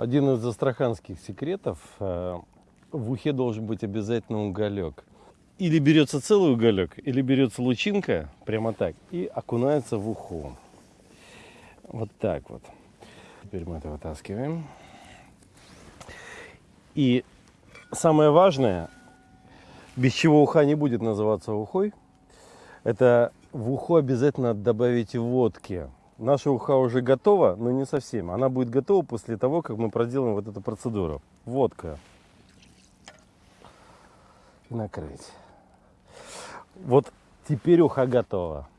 Один из астраханских секретов э, в ухе должен быть обязательно уголек. Или берется целый уголек, или берется лучинка, прямо так, и окунается в уху. Вот так вот. Теперь мы это вытаскиваем. И самое важное, без чего уха не будет называться ухой, это в уху обязательно добавить водки. Наша уха уже готова, но не совсем. Она будет готова после того, как мы проделаем вот эту процедуру. Водка. И накрыть. Вот теперь уха готова.